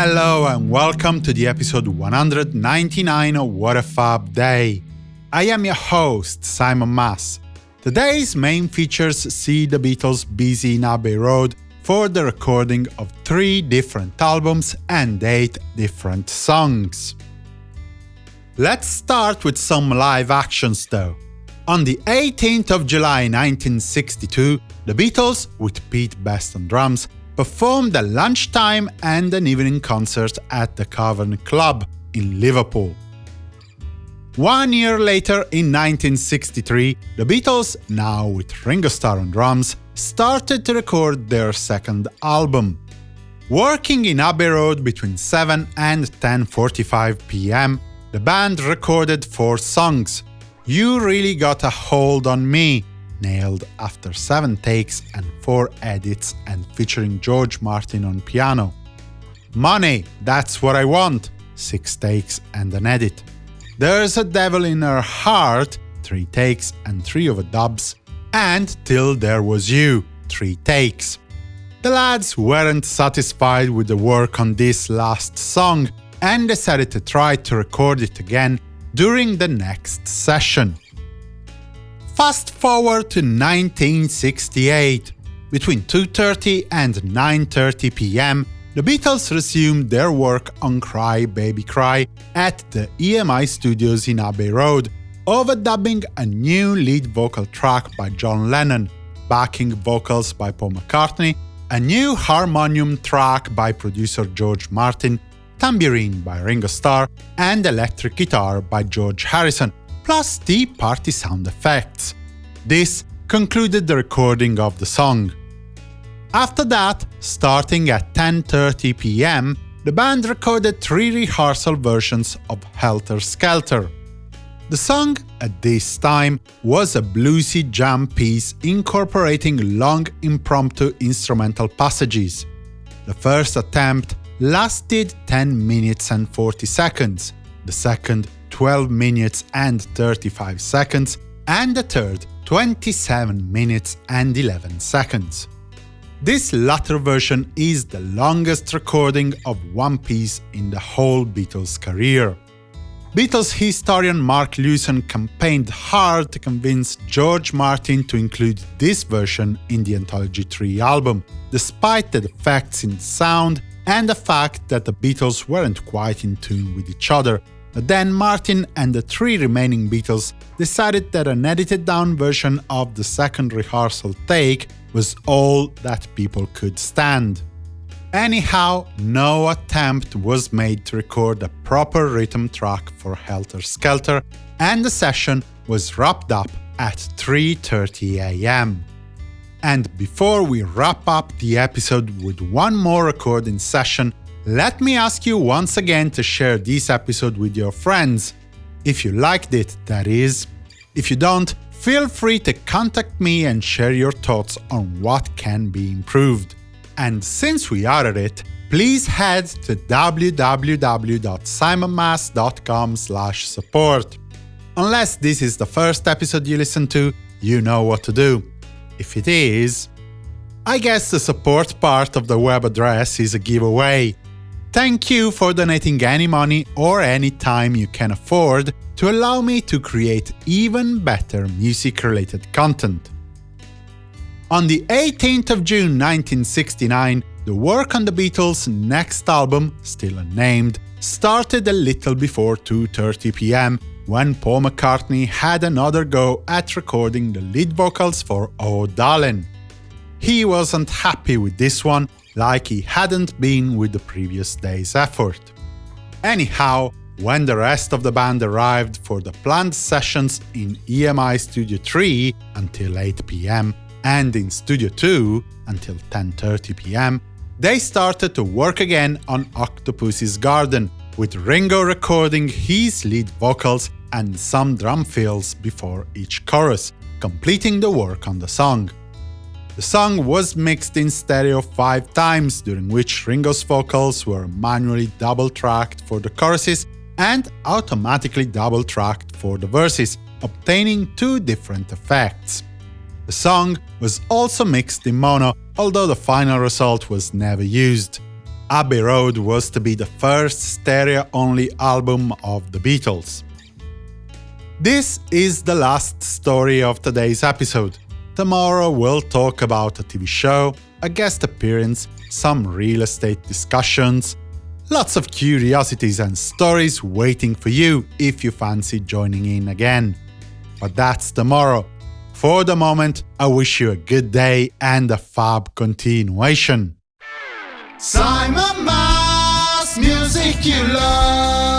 Hello and welcome to the episode 199 of What a Fab Day. I am your host, Simon Mas. Today's main features see the Beatles busy in Abbey Road for the recording of three different albums and eight different songs. Let's start with some live actions though. On the 18th of July 1962, the Beatles, with Pete Best on drums, performed a lunchtime and an evening concert at the Cavern Club in Liverpool. One year later, in 1963, the Beatles, now with Ringo Starr on drums, started to record their second album. Working in Abbey Road between 7 and 10.45 pm, the band recorded four songs. You Really Got a Hold on Me, nailed after seven takes and four edits and featuring George Martin on piano. Money, That's What I Want, six takes and an edit. There's a Devil in Her Heart, three takes and three overdubs, and Till There Was You, three takes. The lads weren't satisfied with the work on this last song and decided to try to record it again during the next session. Fast forward to 1968. Between 2.30 and 9.30 pm, the Beatles resumed their work on Cry Baby Cry at the EMI studios in Abbey Road, overdubbing a new lead vocal track by John Lennon, backing vocals by Paul McCartney, a new harmonium track by producer George Martin, tambourine by Ringo Starr, and electric guitar by George Harrison, plus the party sound effects. This concluded the recording of the song. After that, starting at 10.30 pm, the band recorded three rehearsal versions of Helter Skelter. The song, at this time, was a bluesy jam piece incorporating long impromptu instrumental passages. The first attempt lasted 10 minutes and 40 seconds, the second 12 minutes and 35 seconds, and the third 27 minutes and 11 seconds. This latter version is the longest recording of one piece in the whole Beatles' career. Beatles historian Mark Lewisohn campaigned hard to convince George Martin to include this version in the Anthology 3 album, despite the defects in sound and the fact that the Beatles weren't quite in tune with each other, then Martin and the three remaining Beatles decided that an edited down version of the second rehearsal take was all that people could stand. Anyhow, no attempt was made to record a proper rhythm track for Helter Skelter, and the session was wrapped up at 3.30 am. And before we wrap up the episode with one more recording session, let me ask you once again to share this episode with your friends. If you liked it, that is. If you don't, feel free to contact me and share your thoughts on what can be improved. And since we are at it, please head to www.simonmas.com support. Unless this is the first episode you listen to, you know what to do. If it is, I guess the support part of the web address is a giveaway. Thank you for donating any money or any time you can afford to allow me to create even better music-related content. On the 18th of June 1969, the work on the Beatles' next album, still unnamed, started a little before 2.30 pm when Paul McCartney had another go at recording the lead vocals for Oh Darling. He wasn't happy with this one like he hadn't been with the previous day's effort. Anyhow, when the rest of the band arrived for the planned sessions in EMI Studio 3 until 8 pm and in Studio 2 until 10.30 pm, they started to work again on Octopus's Garden, with Ringo recording his lead vocals and some drum fills before each chorus, completing the work on the song. The song was mixed in stereo five times, during which Ringo's vocals were manually double-tracked for the choruses and automatically double-tracked for the verses, obtaining two different effects. The song was also mixed in mono, although the final result was never used. Abbey Road was to be the first stereo-only album of the Beatles. This is the last story of today's episode. Tomorrow we'll talk about a TV show, a guest appearance, some real estate discussions, lots of curiosities and stories waiting for you if you fancy joining in again. But that's tomorrow. For the moment, I wish you a good day and a fab continuation. Simon Mas, music you love.